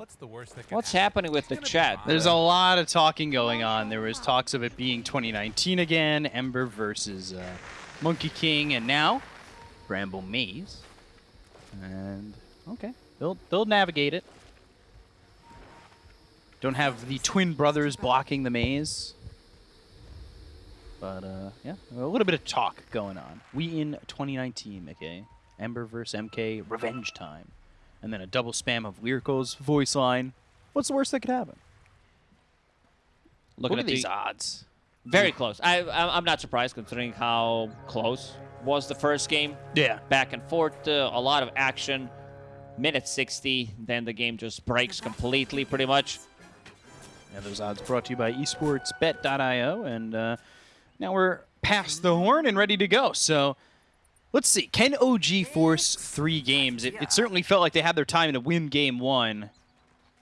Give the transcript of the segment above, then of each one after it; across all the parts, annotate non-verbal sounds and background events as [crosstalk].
What's the worst that can What's happen? happening with the It's gonna be chat? There's a lot of talking going on. There was talks of it being 2019 again, Ember versus uh, Monkey King, and now Bramble Maze. And okay, they'll they'll navigate it. Don't have the twin brothers blocking the maze. But uh, yeah, a little bit of talk going on. We in 2019, McKay. Ember versus MK, revenge time. And then a double spam of Lyrical's voice line. What's the worst that could happen? Looking Look at the these odds. very close. I, I I'm not surprised considering how close was the first game. Yeah. Back and forth, uh, a lot of action. Minute 60, then the game just breaks completely, pretty much. And those odds brought to you by esportsbet.io. And uh, now we're past the horn and ready to go. So let's see. Can OG force three games? It, it certainly felt like they had their time to win game one.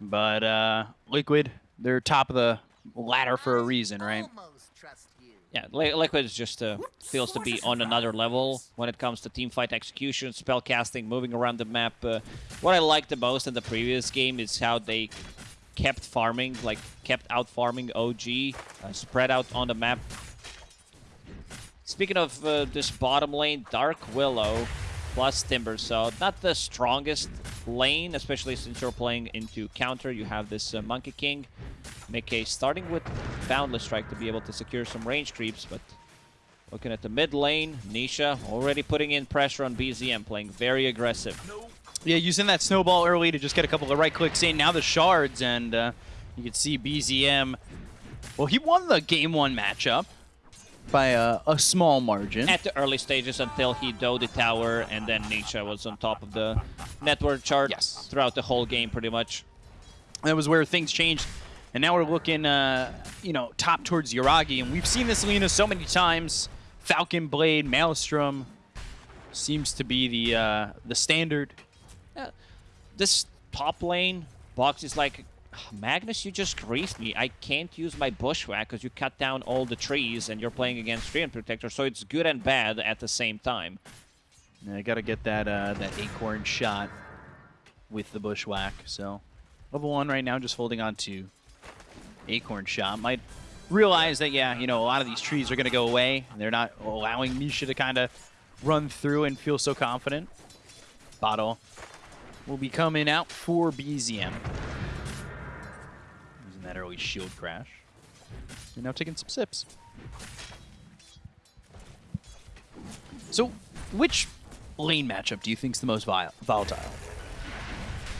But uh, Liquid, they're top of the ladder for a reason, right? Almost trust you. Yeah, Liquid is just uh, feels to be on another level when it comes to team fight execution, spell casting, moving around the map. Uh, what I liked the most in the previous game is how they kept farming, like kept out farming OG, uh, spread out on the map. Speaking of uh, this bottom lane, Dark Willow plus Timber, so not the strongest lane, especially since you're playing into counter. You have this uh, Monkey King. Micke starting with Boundless Strike to be able to secure some range creeps, but looking at the mid lane, Nisha already putting in pressure on BZM, playing very aggressive. Yeah, using that snowball early to just get a couple of right clicks in. Now the shards, and uh, you can see BZM. Well, he won the game one matchup by a, a small margin. At the early stages until he dove the tower, and then Nisha was on top of the net worth chart Yes. throughout the whole game, pretty much. that was where things changed. And now we're looking, uh, you know, top towards Yuragi. And we've seen this Lina so many times. Falcon Blade, Maelstrom seems to be the uh, the standard. Yeah. This top lane, Box is like, Magnus, you just griefed me. I can't use my bushwhack because you cut down all the trees and you're playing against Treant Protector, so it's good and bad at the same time. And I got to get that uh, that acorn shot with the bushwhack. So level one right now, just holding on to acorn shot. Might realize that yeah, you know, a lot of these trees are to go away. They're not allowing Misha to kind of run through and feel so confident. Bottle will be coming out for BZM. Using that early shield crash. You're now taking some sips. So, which lane matchup do you think is the most volatile?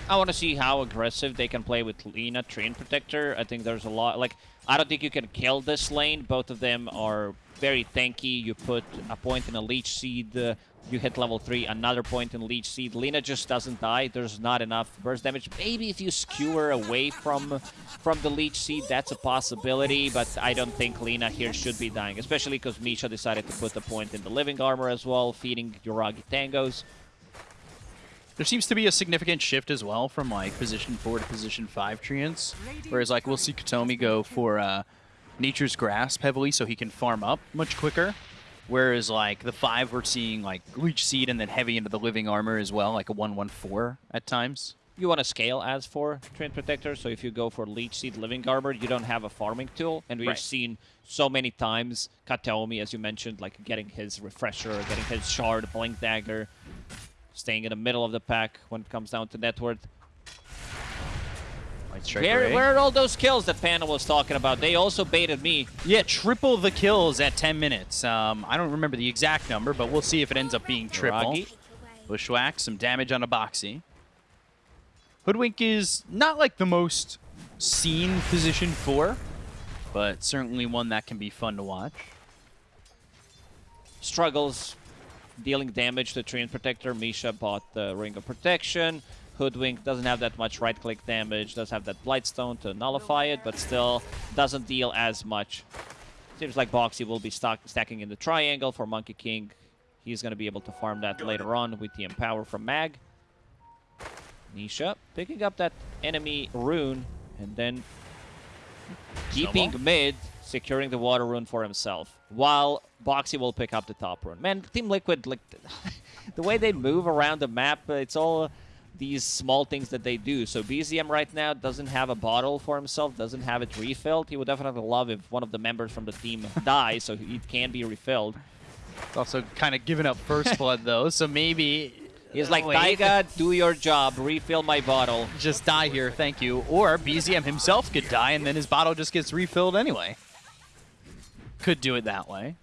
I want to see how aggressive they can play with Lina, Treant Protector. I think there's a lot. Like, I don't think you can kill this lane. Both of them are very tanky. You put a point in a Leech Seed, uh, you hit level 3, another point in Leech Seed. Lina just doesn't die. There's not enough burst damage. Maybe if you skewer away from from the Leech Seed, that's a possibility. But I don't think Lina here should be dying. Especially because Misha decided to put the point in the Living Armor as well, feeding Yuragi Tangos. There seems to be a significant shift as well from like position four to position five treants. Whereas like we'll see Kataomi go for uh, Nature's Grasp heavily so he can farm up much quicker. Whereas like the five we're seeing like Leech Seed and then heavy into the Living Armor as well, like a 1-1-4 at times. you want to scale as for Treant Protector, so if you go for Leech Seed Living Armor, you don't have a farming tool, and we've Right. seen so many times Kataomi, as you mentioned, like getting his Refresher, getting his Shard, Blink Dagger, staying in the middle of the pack when it comes down to net worth. Where, where are all those kills that Panda was talking about? They also baited me. Yeah, triple the kills at 10 minutes. Um, I don't remember the exact number, but we'll see if it ends up being triple. Yuragi. Bushwhack, some damage on a Boxi. Hoodwink is not like the most seen position for, but certainly one that can be fun to watch. struggles dealing damage to Treant Protector. Misha bought the Ring of Protection. Hoodwink doesn't have that much right-click damage, does have that Blightstone to nullify it, but still doesn't deal as much. Seems like Boxi will be stock stacking in the triangle for Monkey King. He's going to be able to farm that later on with the Empower from Mag. Nisha picking up that enemy rune and then keeping mid, securing the water rune for himself, while Boxi will pick up the top rune. Man, Team Liquid, like [laughs] the way they move around the map, it's all these small things that they do. So BZM right now doesn't have a bottle for himself, doesn't have it refilled. He would definitely love if one of the members from the team [laughs] dies, so it can be refilled. It's also kind of giving up first [laughs] blood though, so maybe He's like, Wait. Taiga, [laughs] do your job, refill my bottle. just die here, thank you. Or BZM himself could die and then his bottle just gets refilled anyway. Could do it that way.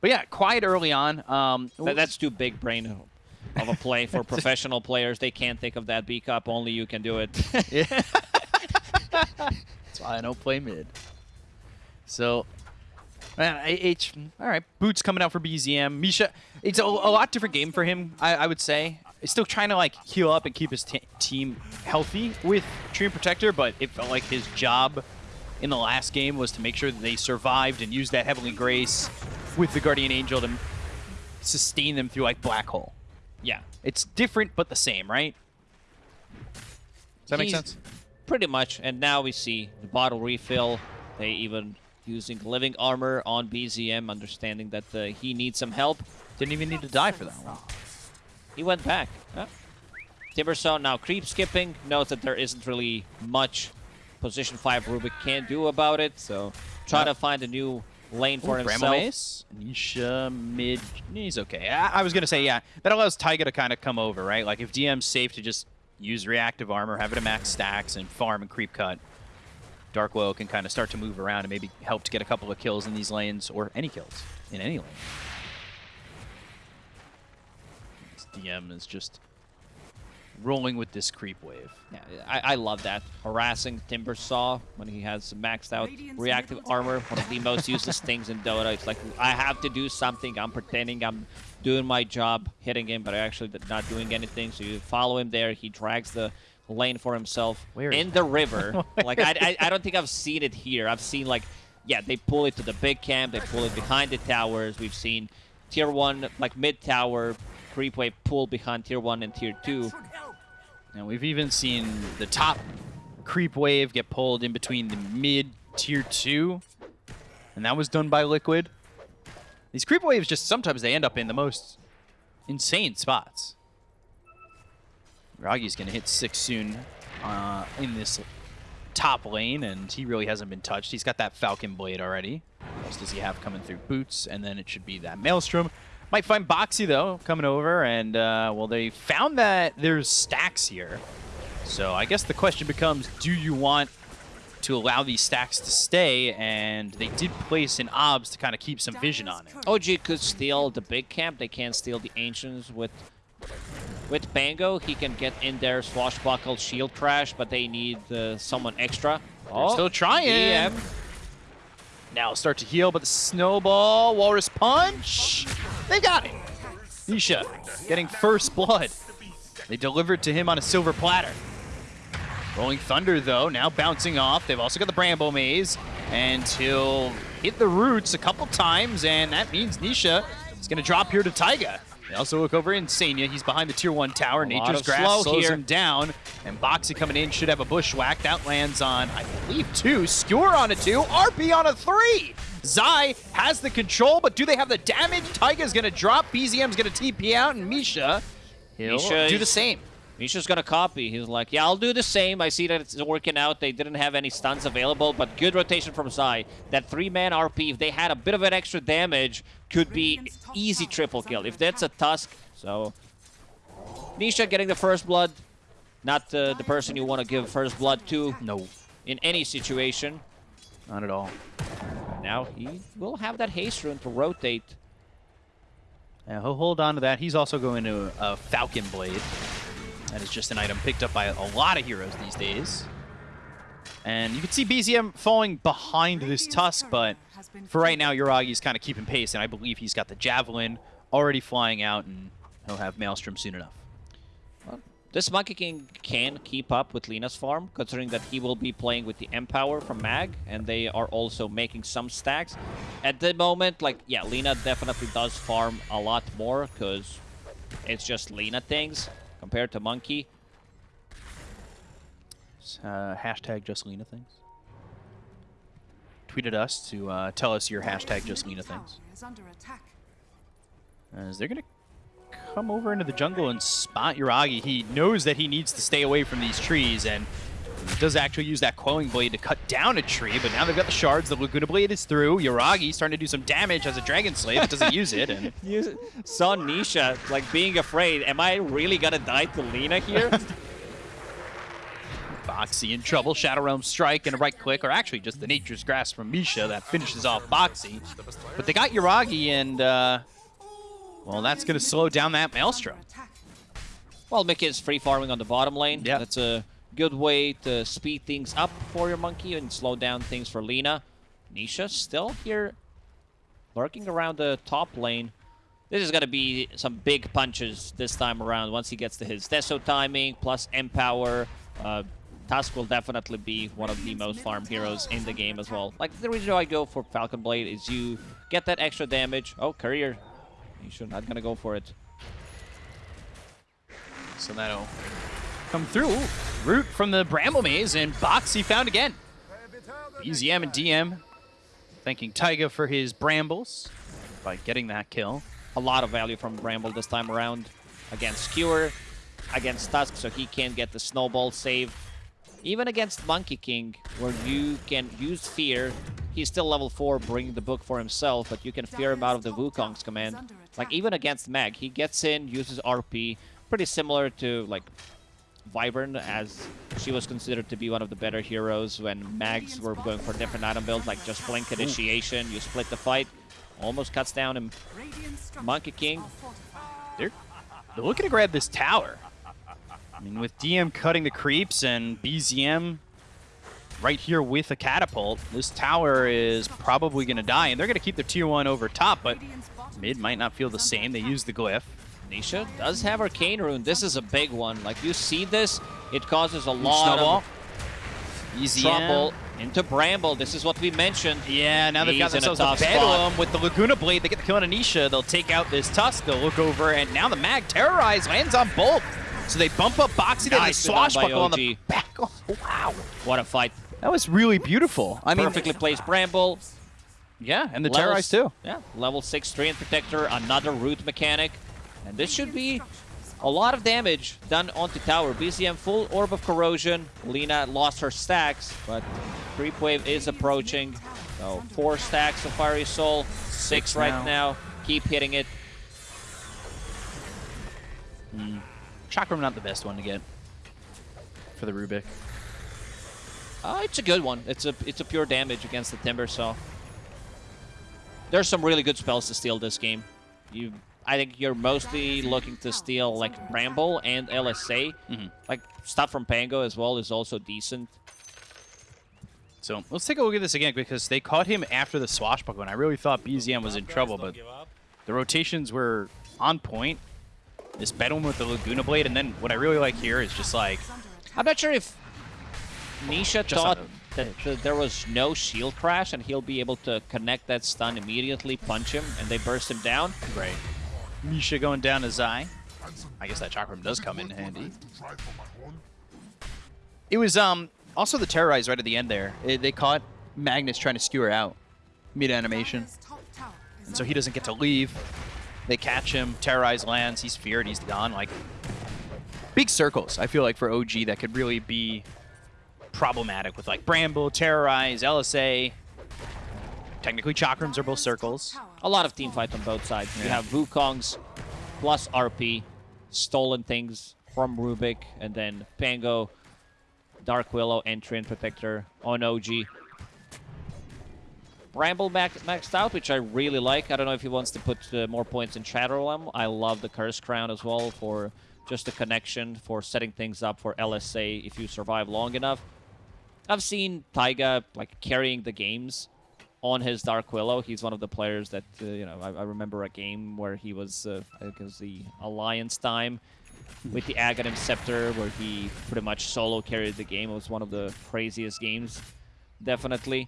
But yeah, quiet early on. Um, That, that's too big brain of a play for [laughs] professional players. They can't think of that B cup. Only you can do it. Yeah. [laughs] That's why I don't play mid. So, man, H. All right, boots coming out for BZM. Misha, it's a, a lot different game for him. I, I would say. He's still trying to like heal up and keep his t- team healthy with Treant Protector, but it felt like his job in the last game was to make sure that they survived and used that Heavenly Grace with the Guardian Angel to sustain them through like Black Hole. Yeah. It's different but the same, right? Does that make sense? Pretty much. And now we see the bottle refill. They even using living armor on BZM, understanding that uh, he needs some help. Didn't even need to die for that one. He went back. Huh? Timbersaw now creep skipping. Knows that there isn't really much position 5 Rubik can do about it. So try Yep. to find a new lane for Ooh, himself. Brahmace, Nisha, mid. He's okay. I, I was gonna say yeah. That allows Taiga to kind of come over, right? Like if DM's safe to just use reactive armor, have it at max stacks, and farm and creep cut. Dark Will can kind of start to move around and maybe help to get a couple of kills in these lanes or any kills in any lane. This DM is just rolling with this creep wave. Yeah, I, I love that. Harassing Timbersaw when he has maxed out reactive armor, one of the most useless [laughs] things in Dota. It's like, I have to do something. I'm pretending I'm doing my job, hitting him, but I actually not doing anything. So you follow him there. He drags the lane for himself Where is in the river. [laughs] like, I, I, I don't think I've seen it here. I've seen, like, yeah, they pull it to the big camp. They pull it behind the towers. We've seen tier 1, like, mid-tower creep wave pull behind tier 1 and tier 2. And we've even seen the top creep wave get pulled in between the mid tier two, and that was done by Liquid. These creep waves just sometimes they end up in the most insane spots. Ragi's gonna hit six soon uh, in this top lane, and he really hasn't been touched. He's got that Falcon Blade already. What else does he have coming through? Boots, and then it should be that Maelstrom. Might find Boxi, though, coming over, and, uh, well, they found that there's stacks here. So I guess the question becomes, do you want to allow these stacks to stay? And they did place an OBS to kind of keep some vision on it. OG could steal the big camp. They can't steal the ancients with with Pango. He can get in there, swashbuckle, shield crash, but they need uh, someone extra. Oh, still trying. DM. Now start to heal, but the snowball, walrus punch, they got it. Nisha getting first blood. They delivered to him on a silver platter. Rolling Thunder, though, now bouncing off. They've also got the Bramble Maze, and he'll hit the roots a couple times, and that means Nisha is going to drop here to Taiga. They also look over Insania. He's behind the tier one tower. lot Nature's Grasp slow slows here. him down, and Boxi coming in should have a bushwhack. That lands on, I believe, two. Skewer on a two. RP on a three. Zai has the control, but do they have the damage? Taiga's going to drop. BZM's going to TP out, and Misha, he'll Misha do the same. Misha's gonna copy. He's like, yeah, I'll do the same. I see that it's working out. They didn't have any stuns available, but good rotation from Zai. That three-man RP, if they had a bit of an extra damage, could be easy triple kill. If that's a Tusk, so... Nisha getting the first blood. Not uh, the person you want to give first blood to No, in any situation. not at all. Now he will have that haste rune to rotate. Yeah, he'll hold on to that. He's also going to a Falcon Blade. That is just an item picked up by a lot of heroes these days. And you can see BZM falling behind this Tusk, but for right now, Yuragi's kind of keeping pace, and I believe he's got the Javelin already flying out, and he'll have Maelstrom soon enough. This Monkey King can keep up with Lina's farm, considering that he will be playing with the Empower from Mag, and they are also making some stacks. At the moment, like, yeah, Lina definitely does farm a lot more, because it's just Lina things compared to Monkey. Uh, hashtag just Lina things. Tweeted us to uh, tell us your hashtag just Lina things. Is under attack. As they're going to come over into the jungle and spot Yuragi. He knows that he needs to stay away from these trees and does actually use that Quelling Blade to cut down a tree, but now they've got the shards. The Laguna Blade is through. Yuragi starting to do some damage as a Dragon Slave, doesn't use it. And [laughs] You saw Nisha like being afraid. Am I really gonna die to Lina here? [laughs] Boxi in trouble. Shadow Realm Strike and a right click, or actually just the Nature's Grasp from Misha that finishes off Boxi. But they got Yuragi, and, uh, well, that's going to slow down that Maelstrom. well, Micke is free farming on the bottom lane. Yeah. That's a good way to speed things up for your monkey and slow down things for Lina. Nisha still here lurking around the top lane. This is going to be some big punches this time around once he gets to his Deso timing plus Empower. Uh, Tusk will definitely be one of the most farm heroes in the game as well. Like, the reason I go for Falcon Blade is you get that extra damage. Oh, Courier. Nisha not going to go for it. So that'll come through. Root from the Bramble Maze, and Boxi found again. BZM and DM thanking Taiga for his brambles by getting that kill. a lot of value from Bramble this time around against Skewer, against Tusk, so he can get the snowball save. Even against Monkey King, where you can use Fear, he's still level 4, bringing the book for himself, but you can fear him out of the Wukong's command. Like, even against Mag, he gets in, uses RP, pretty similar to, like, Wyvern, as she was considered to be one of the better heroes when Mags were going for different item builds, like just Blink Initiation, you split the fight, almost cuts down him. Monkey King. They're, they're looking to grab this tower. I mean, with DM cutting the creeps and BZM right here with a catapult, this tower is probably going to die, and they're going to keep their tier 1 over top, but mid might not feel the same. They use the glyph. Nisha does have Arcane Rune. This is a big one. Like, you see this, it causes a lot Snowball. of Easy trouble into Bramble. This is what we mentioned. Yeah, now they've got He's a themselves a, tough Bedlam spot. with the Laguna Blade. They get the kill on Anisha. They'll take out this Tusk. They'll look over, and now the Mag Terrorize lands on both. So they bump up Boxi, then they Nicely done by swashbuckle on the back. Oh, wow. What a fight. That was really beautiful. I mean, Perfectly placed Bramble. yeah, and the Level Terrorize too. Yeah, level 6 Treant Protector, another root mechanic. And this should be a lot of damage done onto tower. BZM full Orb of Corrosion. Lina lost her stacks, but Creep Wave is approaching. So four stacks of Fiery Soul, six, Six right now. now. Keep hitting it. Chakram not the best one to get for the Rubik. Uh, it's a good one. It's a it's a pure damage against the Timber so There's some really good spells to steal this game. You, I think you're mostly looking to steal like Bramble and LSA. Mhm. Like stuff from Pango as well is also decent. So let's take a look at this again because they caught him after the swashbuckle, and I really thought BZM was in trouble, but the rotations were on point. This Bedlam with the Laguna Blade, and then what I really like here is just like I'm not sure if Nisha Just thought that there was no shield crash and he'll be able to connect that stun immediately, punch him, and they burst him down. Right. Misha going down to Zai. I guess that Chakram does come in handy. It was um also the Terrorize right at the end there. It- they caught Magnus trying to skewer out mid-animation, and so he doesn't get to leave. They catch him, Terrorize lands, he's feared, he's gone. Like, big circles, I feel like, for OG that could really be problematic with, like, Bramble, Terrorize, LSA. Technically, Chakrams are both circles. A lot of team fight on both sides. You Yeah. have Wukongs plus RP, stolen things from Rubik, and then Pango, Dark Willow, Treant Protector on OG. Bramble max maxed out, which I really like. I don't know if he wants to put uh, more points in Shadow Realm. I love the Curse Crown as well for just the connection, for setting things up for LSA if you survive long enough. I've seen Taiga like carrying the games on his Dark Willow. He's one of the players that uh, you know. I, I remember a game where he was, uh, I think it was the Alliance time with the Aghanim Scepter, where he pretty much solo carried the game. It was one of the craziest games, definitely.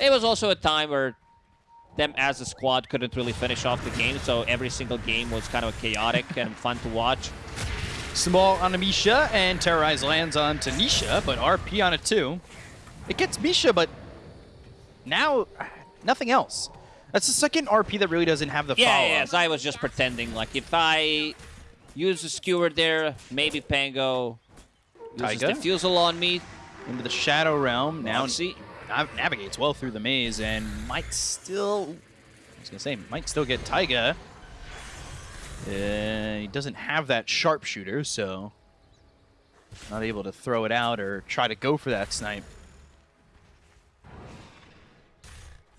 It was also a time where them as a squad couldn't really finish off the game, so every single game was kind of chaotic [laughs] and fun to watch. Small on Misha, and Terrorize lands on Tanisha, but RP on it too. It gets Misha, but now nothing else. That's the second RP that really doesn't have the Yeah, follow. yes, I was just pretending. Like, if I use the skewer there, maybe Pango uses? Diffusal on me. Into the Shadow Realm. Now see. nav- navigates well through the maze and might still. I was gonna say might still get Taiga. Uh, he doesn't have that sharpshooter, so not able to throw it out or try to go for that snipe.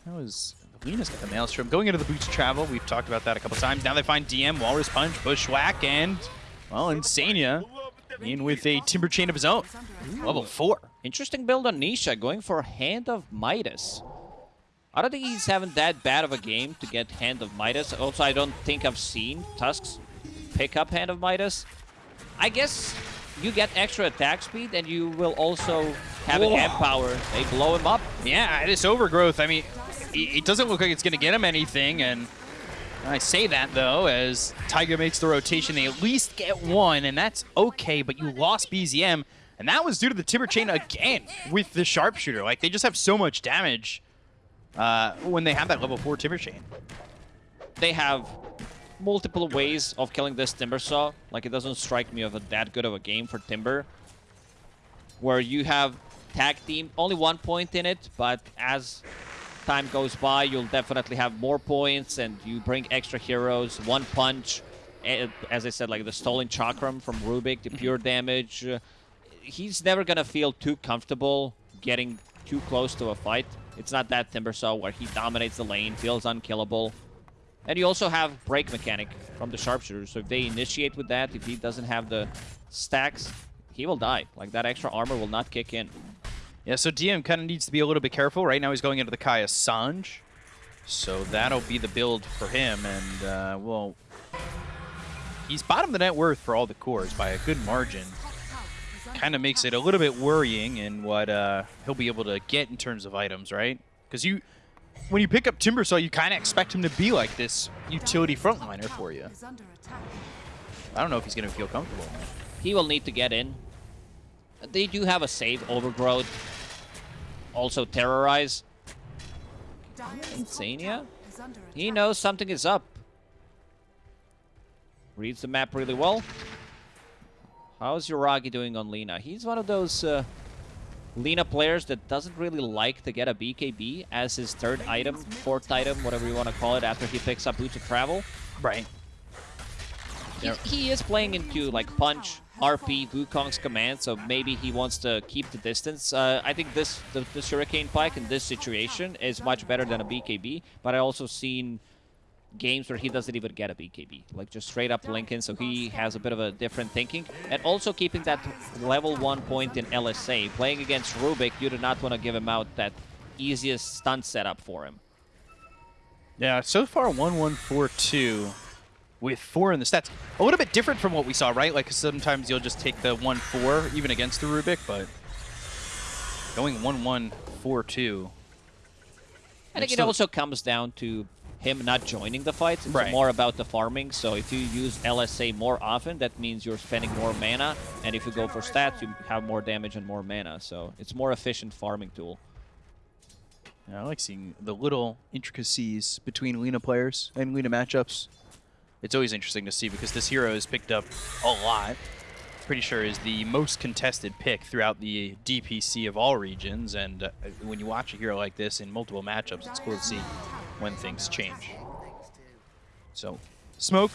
That was Lina's got the Maelstrom going into the Boots of Travel. We've talked about that a couple times. Now they find DM, Walrus Punch, Bushwhack, and well, Insania in with a Timber Chain of his own. Level four. Interesting build on Nisha, going for Hand of Midas. I don't think he's having that bad of a game to get Hand of Midas. Also, I don't think I've seen Tusks pick up Hand of Midas. I guess you get extra attack speed and you will also have an Whoa. hand power. They blow him up. Yeah, this overgrowth, I mean, it doesn't look like it's going to get him anything, and I say that, though, as Taiga makes the rotation. They at least get one, and that's okay, but you lost BZM, and that was due to the Timber Chain again with the Sharpshooter. Like, they just have so much damage uh, when they have that level 4 Timber Chain. They have multiple ways of killing this Timber Saw. Like, it doesn't strike me of a, that good of a game for Timber. Where you have tag team, only one point in it, but as time goes by, you'll definitely have more points and you bring extra heroes, one punch. eh, As I said, like the stolen chakram from Rubik, the pure damage. He's never gonna feel too comfortable getting too close to a fight. It's not that Timber Saw where he dominates the lane, feels unkillable. And you also have break mechanic from the sharpshooter. So if they initiate with that, if he doesn't have the stacks, he will die. Like that extra armor will not kick in. Yeah, so DM kind of needs to be a little bit careful. Right now he's going into the Kaya Sange. So that'll be the build for him. And, uh, well, he's bottom the net worth for all the cores by a good margin. Kind of makes it a little bit worrying in what uh, he'll be able to get in terms of items, right? Because you, when you pick up Timbersaw, you kind of expect him to be like this utility frontliner for you. I don't know if he's going to feel comfortable. He will need to get in. They do have a save overgrowth. Also terrorize. Insania? He knows something is up. Reads the map really well. How's Yuragi doing on Lina? He's one of those uh, Lina players that doesn't really like to get a BKB as his third item, fourth item, whatever you want to call it, after he picks up Boots of Travel. Right. He, he is playing into like punch, RP, Wukong's command, so maybe he wants to keep the distance. Uh, I think this the, the Hurricane Pike in this situation is much better than a BKB, but I also seen games where he doesn't even get a BKB, like just straight up Lincoln, so he has a bit of a different thinking. And also keeping that level one point in LSA. Playing against Rubik, you do not want to give him out that easiest stun setup for him. Yeah, so far 1-1-4-2 with four in the stats. A little bit different from what we saw, right? Like sometimes you'll just take the 1-4 even against the Rubik, but going 1-1-4-2. I think it also comes down to him not joining the fights. It's Right. more about the farming. So if you use LSA more often, that means you're spending more mana. And if you go for stats, you have more damage and more mana. So it's more efficient farming tool. Yeah, I like seeing the little intricacies between Lina players and Lina matchups. It's always interesting to see because this hero is picked up a lot. Pretty sure is the most contested pick throughout the DPC of all regions, and uh, when you watch a hero like this in multiple matchups, it's cool to see when things change. So, smoke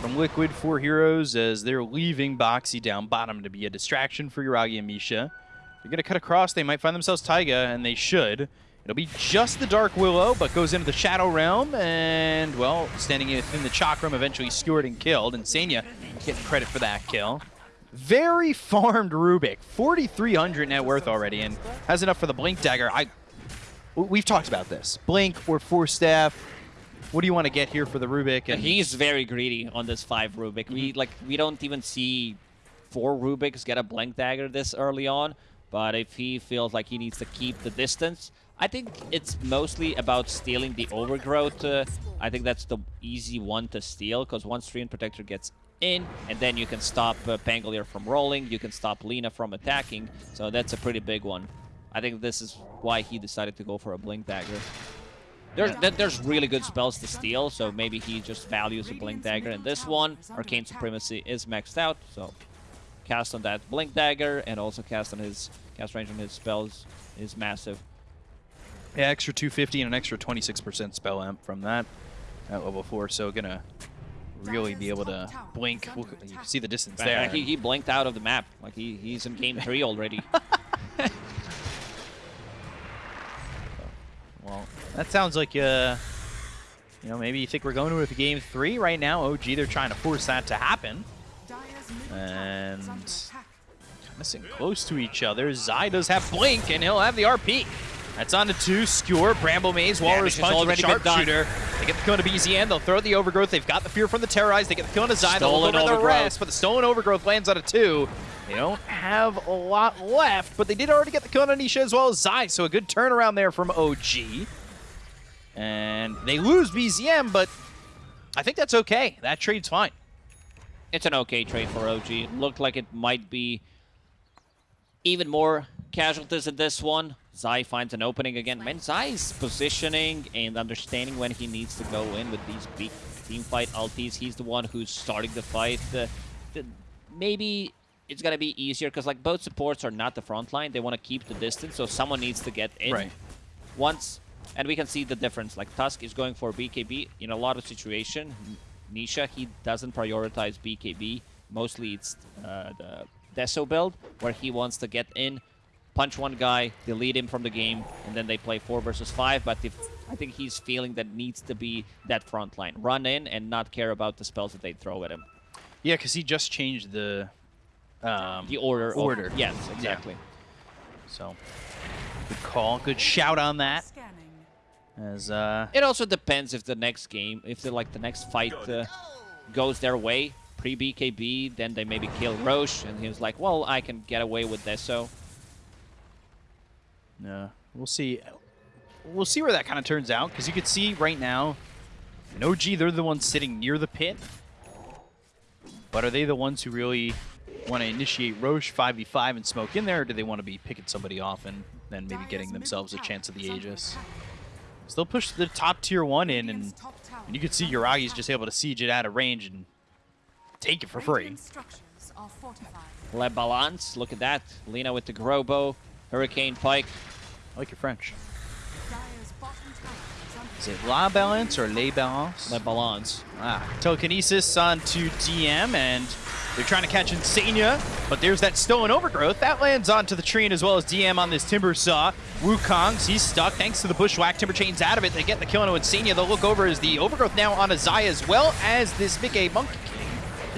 from Liquid for heroes as they're leaving Boxi down bottom to be a distraction for Yuragi and Misha. They're going to cut across. They might find themselves Taiga, and they should. It'll be just the Dark Willow, but goes into the Shadow Realm, and, well, standing within the Chakram, eventually skewered and killed. Insania getting credit for that kill. Very farmed Rubik. 4,300 net worth already, and has enough for the Blink Dagger. I, We've talked about this. Blink or Force Staff. What do you want to get here for the Rubik? And He's very greedy on this five Rubik. We mm-hmm. like we don't even see four Rubiks get a blink dagger this early on. But if he feels like he needs to keep the distance, I think it's mostly about stealing the overgrowth. Uh, I think that's the easy one to steal because once Treant Protector gets in, and then you can stop uh, Pangolier from rolling, you can stop Lina from attacking. So that's a pretty big one. I think this is why he decided to go for a blink dagger. There's th- there's really good spells to steal, so maybe he just values a Blink Dagger. And this one, Arcane Supremacy is maxed out, so cast on that Blink Dagger and also cast on his cast range on his spells is massive. Yeah, extra 250 and an extra 26% spell amp from that at level 4, so gonna really be able to blink. We'll, you can see the distance there. Like, he, he blinked out of the map. Like he, he's in game three already. [laughs] Well, that sounds like, uh, you know, maybe you think we're going to a game three right now. OG, they're trying to force that to happen. And missing close to each other. Zai does have Blink, and he'll have the RP. That's on to two. Skewer, Bramble Maze, Walrus Punch, already done. Sharpshooter. They get the kill into BZM. They'll throw the Overgrowth. They've got the Fear from the Terrorize. They get the kill into Zai. They'll look over the rest, but the Stolen Overgrowth lands on a two. They don't have a lot left, but they did already get the kill on Anisha as well as Zai, so a good turnaround there from OG. And they lose BZM, but I think that's okay. That trade's fine. it's an okay trade for OG. It looked like it might be even more casualties in this one. Zai finds an opening again. Man, Zai's positioning and understanding when he needs to go in with these big team fight ultis. He's the one who's starting the fight. The, the, maybe it's gonna be easier because like both supports are not the front line. They want to keep the distance, so someone needs to get in. Right. Once, and we can see the difference. Like Tusk is going for BKB in a lot of situation. Nisha he doesn't prioritize BKB. Mostly it's uh, the Deso build where he wants to get in, punch one guy, delete him from the game, and then they play four versus five. But if I think he's feeling that needs to be that front line, run in and not care about the spells that they throw at him. Yeah, because he just changed the um, The order. of- Order. yes, exactly. So, good call. Good shout on that. As uh, It also depends if the next game, if the like the next fight uh, goes their way, pre BKB, then they maybe kill Rosh, and he was like, well, I can get away with this, so yeah, we'll see. We'll see where that kind of turns out because you can see right now, in OG they're the ones sitting near the pit, but are they the ones who really want to initiate Rosh 5v5 and smoke in there, or do they want to be picking somebody off and then maybe getting themselves a chance at the Aegis? So they'll push the top tier one in, and, and you can see Yuragi's just able to siege it out of range and take it for free. Le Balance, look at that. Lina with the Grobo, Hurricane Pike. I like your French. Is it La Balance or Les Balance? Le Balance. Ah, telekinesis onto DM, and they're trying to catch Insania, but there's that stolen overgrowth. That lands onto the tree and as well as DM on this Timber Saw. Wukong's, he's stuck thanks to the Bushwhack. Timber Chain's out of it. They get the kill on Insania. They'll look over as the overgrowth now on Zai as well as this Micke Monkey.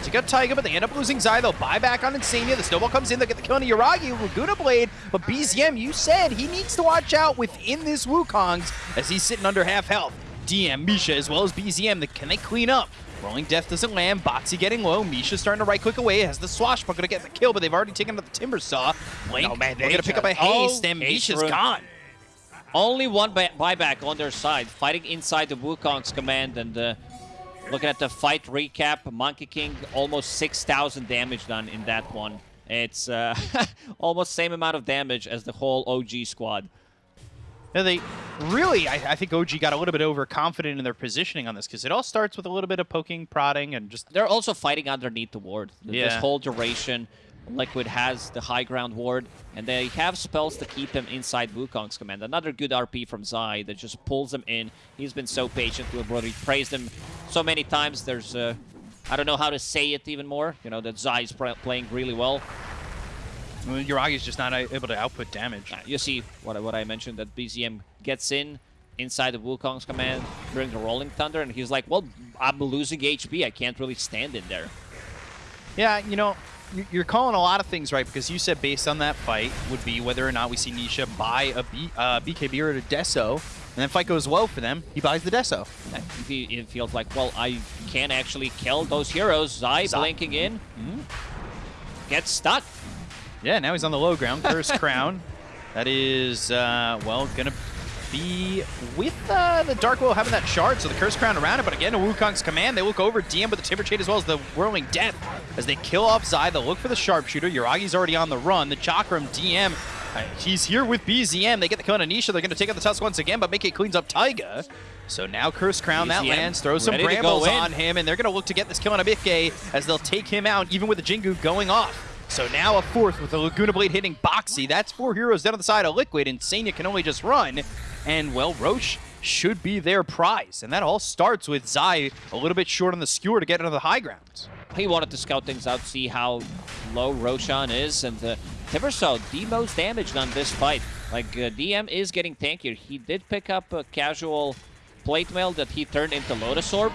They took out Taiga, but they end up losing Zai. They'll buy back on Insania. The snowball comes in. They'll get the kill on Yuragi. Laguna Blade. But BZM, you said he needs to watch out within this Wukong's as he's sitting under half health. DM, Misha, as well as BZM. The, can they clean up? Rolling Death doesn't land. Boxi getting low. Misha starting to right click away. Has the swashbuckler to get the kill, but they've already taken out the Timber Saw. Blink, No, man, we're going to pick up a haste, and haste Misha's rune. gone. Only one buy- buyback on their side, fighting inside the Wukong's command, and uh, looking at the fight recap, Monkey King almost 6,000 damage done in that one. It's uh, [laughs] almost same amount of damage as the whole OG squad. Yeah, they really, I, I think OG got a little bit overconfident in their positioning on this because it all starts with a little bit of poking, prodding, and just They're also fighting underneath the ward. Th- This whole duration, Liquid has the high ground ward, and they have spells to keep him inside Wukong's command. Another good RP from Zai that just pulls him in. He's been so patient. We've already praised him so many times. There's, uh, I don't know how to say it even more. You know, that Zai's pr- playing really well. well, Yuragi's just not able to output damage. Uh, you see what, I- what I mentioned, that BZM gets in inside the Wukong's command during the Rolling Thunder, and he's like, well, I'm losing HP. I can't really stand in there. Yeah, you know, you- you're calling a lot of things right because you said based on that fight would be whether or not we see Nisha buy a B, uh, BKB or a Deso, and then fight goes well for them, he buys the Deso. He, it feels like, well, I can't actually kill those heroes. Zai Zai. blinking in, gets stuck. Yeah, now he's on the low ground. Curse [laughs] Crown. That is, uh, well, gonna be with uh, the Dark Will having that shard, so the Curse Crown around it. But again, Wukong's command. They look over DM with the Timber Chain as well as the Whirling Death as they kill off Zai. They'll look for the Sharpshooter. Yuragi's already on the run. The Chakram DM Uh, he's here with BZM. They get the kill on Anisha. They're going to take out the Tusk once again, but Micke cleans up Taiga. So now Curse Crown, that lands, throws some ready to go brambles on him, and they're going to look to get this kill on Abike as they'll take him out, even with the Jingu going off. So now a fourth with the Laguna Blade hitting Boxi. That's four heroes down on the side of Liquid, and Sanya can only just run. And, well, Rosh should be their prize. And that all starts with Zai a little bit short on the skewer to get into the high ground. He wanted to scout things out, see how low Roshan is, and uh, Timbersaw, the most damaged on this fight. Like, uh, DM is getting tankier. He did pick up a casual plate mail that he turned into Lotus Orb,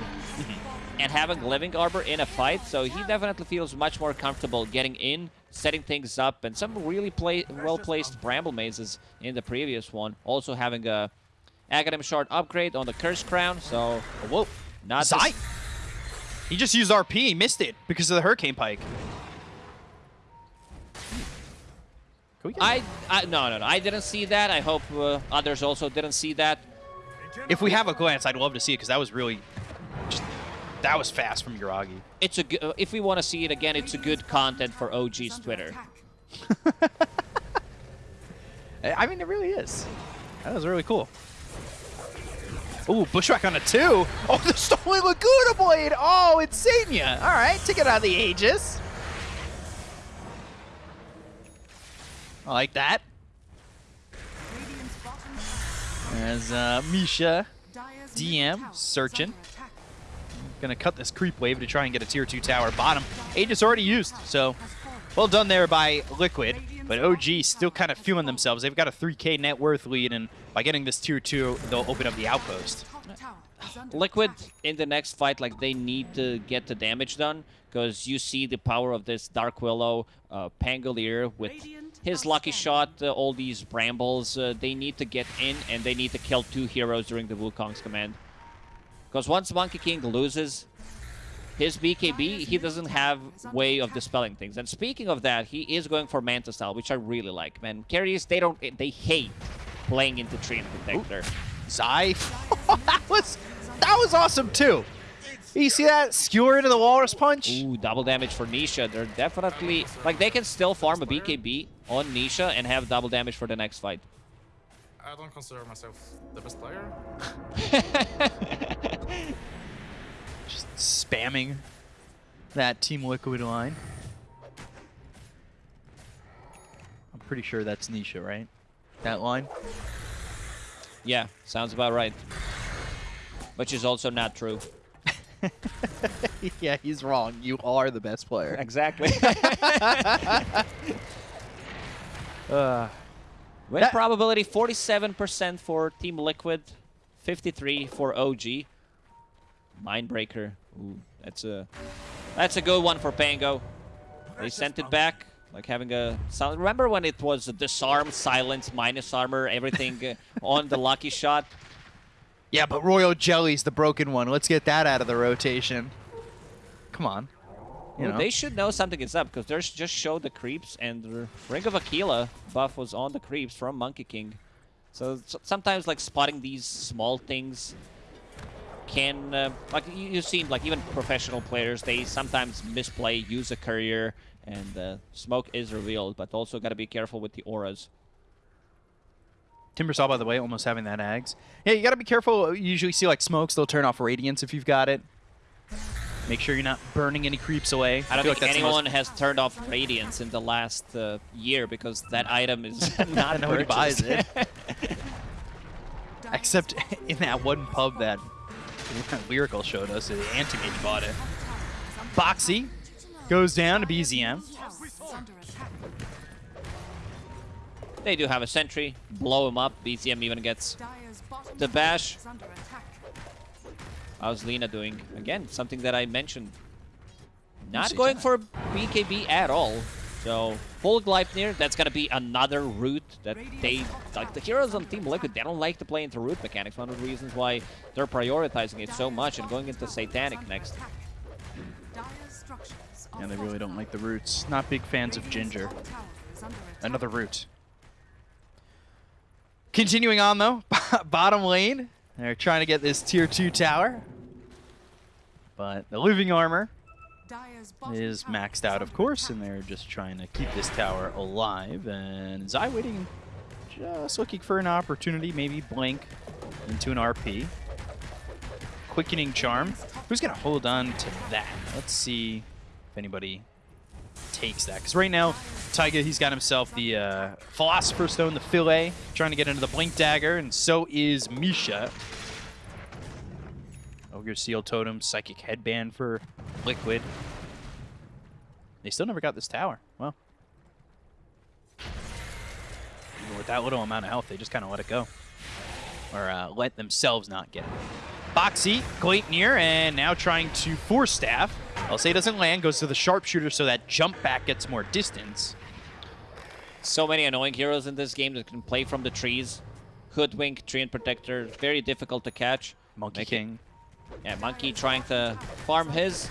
[laughs] and having Living Armor in a fight, so he definitely feels much more comfortable getting in, setting things up, and some really play well-placed Bramble Mazes in the previous one. Also having a Aghanim Shard upgrade on the Curse Crown, so Whoa. not Zai. He just used RP. He missed it because of the Hurricane Pike. Can we get- I, I no no no I didn't see that. I hope uh, others also didn't see that. if we have a glance, I'd love to see it because that was really just that was fast from Yuragi. It's a uh, if we want to see it again, it's a good content for OG's Twitter. I [laughs] I mean, it really is. That was really cool. Ooh, Bushwhack on a two. [laughs] Oh, the stolen Laguna Blade. Oh, it's Sanya. All right, take it out of the Aegis. I like that. As uh, Misha DM searching. Gonna cut this creep wave to try and get a tier 2 tower. Bottom. Aegis already used, so well done there by Liquid. But OG still kind of feeling themselves. They've got a 3k net worth lead, and by getting this tier 2, they'll open up the outpost. Liquid in the next fight, like they need to get the damage done because you see the power of this Dark Willow, uh, Pangolier with his lucky shot, uh, all these brambles. Uh, they need to get in and they need to kill two heroes during the Wukong's command. Because once Monkey King loses his BKB, he doesn't have way of dispelling things. And speaking of that, he is going for Manta style, which I really like. Man, carries they don't they hate playing into Treant Protector. Zai. [laughs] that was that was awesome too. You see that skewer into the walrus punch? Ooh, double damage for Nisha. They're definitely like they can still farm a BKB on Nisha and have double damage for the next fight. I don't consider myself the best player. [laughs] Just spamming that Team Liquid line. I'm pretty sure that's Nisha, right? That line. Yeah, sounds about right. Which is also not true. [laughs] yeah, he's wrong. You are the best player. Exactly. Uh, [laughs] Win probability 47% for Team Liquid, 53 for OG. Mindbreaker. Ooh, that's a that's a good one for Pango. They sent it back, like having a sil- Remember when it was a disarm, silence, minus armor, everything uh, on the lucky shot? yeah, but Royal Jelly's the broken one. Let's get that out of the rotation. Come on. You know. They should know something is up because they just showed the creeps and the Ring of Aquila buff was on the creeps from Monkey King. So s- sometimes like spotting these small things can uh, like you, you've seen like even professional players they sometimes misplay, use a courier, and uh, smoke is revealed. But also got to be careful with the auras. Timbersaw, by the way, almost having that Ags. Yeah, you gotta be careful. You usually see like smokes, they'll turn off Radiance if you've got it. Make sure you're not burning any creeps away. I don't feel think like anyone has turned off Radiance in the last uh, year because that item is [laughs] not Nobody buys it. [laughs] Except in that one pub that [laughs] Lyrical showed us, the Anti-Mage bought it. Boxi goes down to BZM. They do have a sentry, blow him up. BZM even gets the bash. How's Lina doing? Again, something that I mentioned. Not going for BKB at all. So, full Gleipnir, that's to be another route that they... Like, the heroes on Team Liquid, they don't like to play into route mechanics. One of the reasons why they're prioritizing it so much and going into Satanic next. Yeah, they really don't like the roots. Not big fans of Ginger. Another root. Continuing on though, [laughs] bottom lane. They're trying to get this tier 2 tower. But the living armor is maxed out, of course, and they're just trying to keep this tower alive. And Zai waiting, just looking for an opportunity, maybe blink into an RP. Quickening Charm. Who's going to hold on to that? Let's see if anybody takes that. Because right now, Taiga, he's got himself the uh, Philosopher's Stone, the Fillet, trying to get into the Blink Dagger, and so is Misha. Ogre Seal Totem, Psychic Headband for Liquid. They still never got this tower. Well, even with that little amount of health, they just kind of let it go. Or uh, let themselves not get it. Boxi, Gleipnir, and now trying to force staff. I'll say doesn't land, goes to the sharpshooter so that jump back gets more distance. So many annoying heroes in this game that can play from the trees. Hoodwink, Treant Protector, very difficult to catch. Monkey King. Yeah, Monkey trying to farm his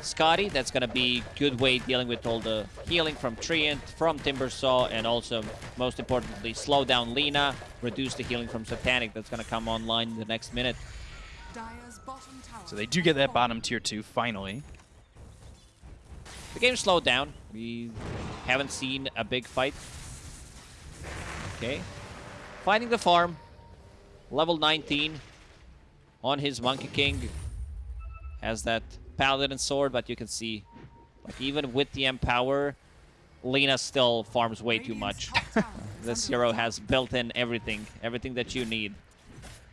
Skadi. That's going to be good way dealing with all the healing from Treant, from Timbersaw, and also, most importantly, slow down Lina, reduce the healing from Satanic. That's going to come online in the next minute. So they do get that bottom tier 2 finally. The game slowed down. We haven't seen a big fight. Okay. Finding the farm. Level 19 on his Monkey King. Has that Paladin sword, but you can see, like even with the Empower, Lina still farms way too much. this hero has built-in everything, everything that you need.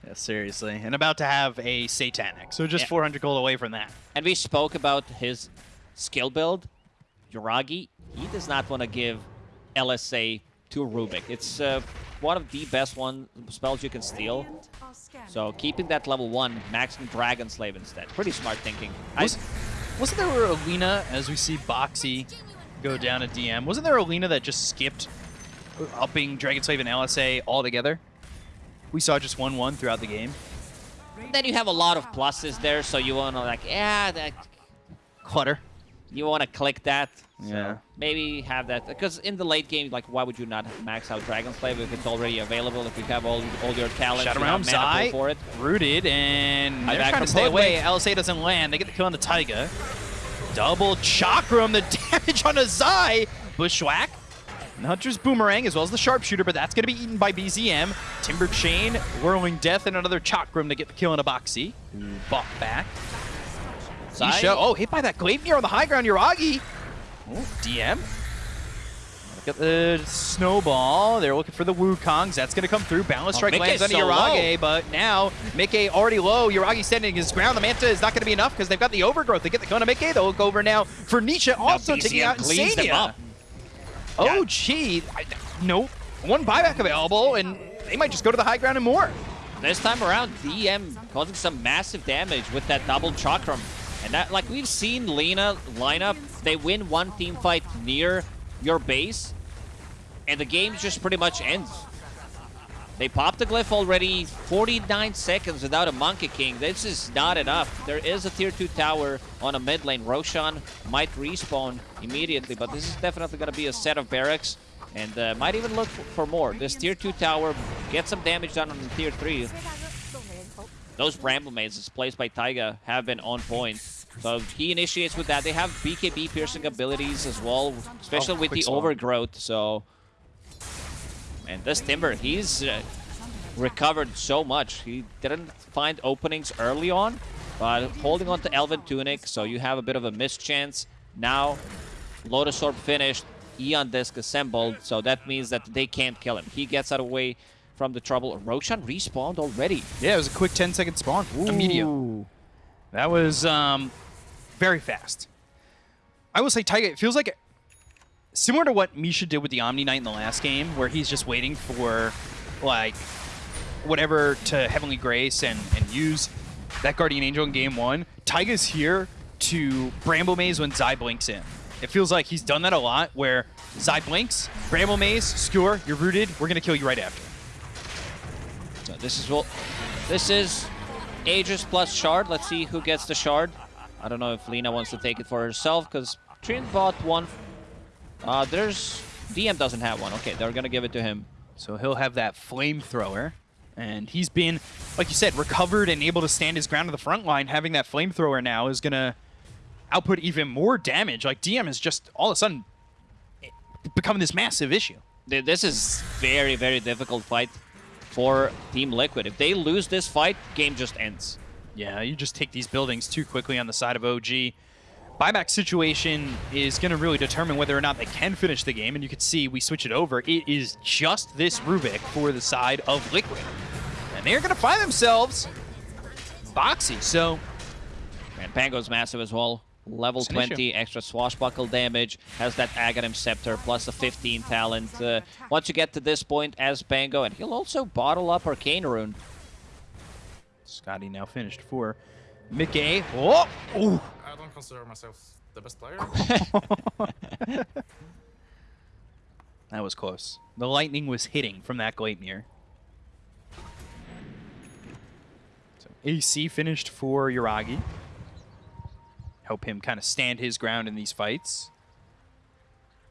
Yeah, seriously. And about to have a Satanic. So just Yeah. 400 gold away from that. And we spoke about his skill build, Yuragi. He does not want to give LSA to Rubik. It's uh, one of the best one spells you can steal. So keeping that level 1, maxing Dragon Slave instead. Pretty smart thinking. I, Was, wasn't there a Lina, as we see Boxi go down a DM, wasn't there a Lina that just skipped upping Dragon Slave and LSA altogether? We saw just 1-1 throughout the game. then you have a lot of pluses there, so you want to like, yeah, that, Clutter. you want to click that. So Yeah. maybe have that. Because in the late game, like, why would you not max out Dragon Slave if it's already available, if you have all, all your talents, Shadow you Realm, Zai, for it? rooted, and they're trying to stay away. LSA doesn't land. They get the kill on the Taiga. Double Chakram, the [laughs] damage on a Zai. Bushwhack. And Hunter's Boomerang, as well as the Sharpshooter, but that's going to be eaten by BZM. Timber Chain, Whirling Death, and another Chakram to get the kill on a Boxi. Bought back. Zai? Oh, hit by that Gleipnir on the high ground, Yuragi. Oh, DM. Look at the snowball. They're looking for the Wukongs. That's going to come through. Balance Oh, strike lands on so Yuragi, but now Micke already low. Yuragi standing his ground. The Manta is not going to be enough because they've got the overgrowth. They get the Kona Micke. They'll look over now for Nisha, also taking out Insania. up. Oh, gee. I, no. One buyback available, and they might just go to the high ground and more. This time around, DM causing some massive damage with that double chakram. And that, like we've seen Lina lineup, they win one team fight near your base, and the game just pretty much ends. They popped the glyph already 49 seconds without a Monkey King. This is not enough. There is a tier 2 tower on a mid lane. Roshan might respawn immediately, but this is definitely going to be a set of barracks and uh, might even look for more. This tier 2 tower gets some damage done on the tier 3. Those Bramble Mazes placed by Taiga have been on point. So he initiates with that. They have BKB piercing abilities as well, especially Oh, with the swallow. overgrowth. So, and this Timber, he's uh, recovered so much. He didn't find openings early on, but holding on to Elven Tunic, so you have a bit of a missed chance. Now, Lotus Orb finished, Aeon Disc assembled, so that means that they can't kill him. He gets out of the way from the trouble. Roshan respawned already. Yeah, it was a quick 10 second spawn. Immediate. That was um, very fast. I will say, Taiga, it feels like similar to what Misha did with the Omniknight in the last game, where he's just waiting for, like, whatever to Heavenly Grace and, and use that Guardian Angel in game one. Taiga's here to Bramble Maze when Zai blinks in. It feels like he's done that a lot, where Zai blinks, Bramble Maze, Skewer, you're rooted, we're going to kill you right after. So this is what this is Aegis plus Shard. Let's see who gets the Shard. I don't know if Lina wants to take it for herself because Trin bought one. Uh, there's DM doesn't have one. Okay, they're gonna give it to him. So he'll have that flamethrower. And he's been, like you said, recovered and able to stand his ground to the front line. Having that flamethrower now is going to output even more damage. Like DM is just all of a sudden becoming this massive issue. This is very, very difficult fight for Team Liquid. If they lose this fight, game just ends. Yeah, you just take these buildings too quickly on the side of OG. Buyback situation is going to really determine whether or not they can finish the game, and you can see we switch it over. It is just this Rubik for the side of Liquid. And they're going to find themselves Boxi, so And Pango's massive as well. Level It's an 20, extra swashbuckle damage, has that Aghanim Scepter, plus a 15 talent. Uh, once you get to this point as Pango, and he'll also bottle up Arcane Rune. Skadi now finished for Micke. Oh! Ooh. I don't consider myself the best player. [laughs] That was close. The lightning was hitting from that Gleipnir. So AC finished for Yuragi. Help him kind of stand his ground in these fights.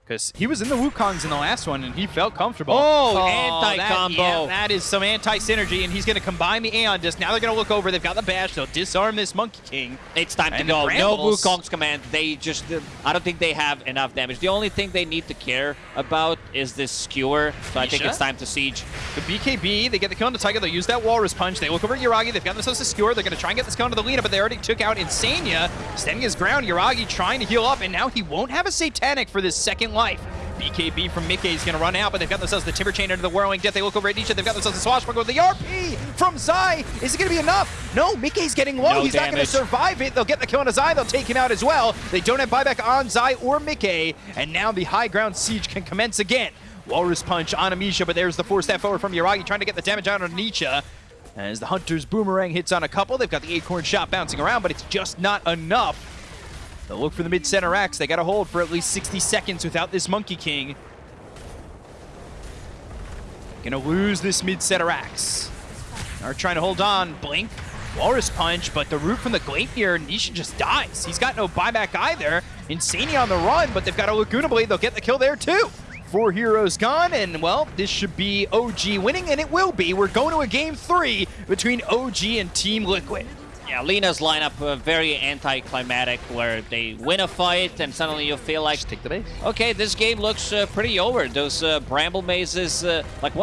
Because he was in the Wukongs in the last one, and he felt comfortable. Oh, that- anti-combo. yeah, that is some anti-synergy, and he's going to combine the Aeon Disc. Now they're going to look over. They've got the Bash. They'll disarm this Monkey King. It's time to And the go. No Wukong's command. They just, I don't think they have enough damage. The only thing they need to care about is this skewer. So I think it's time to siege. The BKB, they get the kill on the Taiga. They'll use that Walrus Punch. They look over at Yuragi. They've got themselves a skewer. They're going to try and get this kill onto the Lina, but they already took out Insania. Standing his ground, Yuragi trying to heal up, and now he won't have a Satanic for this second life. BKB from Micke is going to run out, but they've got themselves the Timber Chain under the Whirling Death. They look over at Nisha. They've got themselves a Swashbuckler. with the RP from Zai. Is it going to be enough? No, Micke's getting low. No He's not going to survive it. They'll get the kill on Zai. They'll take him out as well. They don't have buyback on Zai or Micke, and now the high ground siege can commence again. Walrus Punch on Amisha, but there's the four step forward from Yuragi trying to get the damage out on Nisha. As the Hunter's Boomerang hits on a couple, they've got the Acorn Shot bouncing around, but it's just not enough. They'll look for the mid-center axe. They got to hold for at least 60 seconds without this Monkey King. Gonna lose this mid-center axe. Are trying to hold on. Blink. Walrus Punch, but the root from the Gleipnir, Nisha just dies. He's got no buyback either. Insania on the run, but they've got a Laguna Blade. They'll get the kill there too. Four heroes gone, and well, this should be OG winning, and it will be. We're going to a game three between OG and Team Liquid. Yeah, Lina's lineup uh, very anticlimactic, where they win a fight and suddenly you feel like, take the base. okay, this game looks uh, pretty over. Those uh, bramble mazes, uh, like what?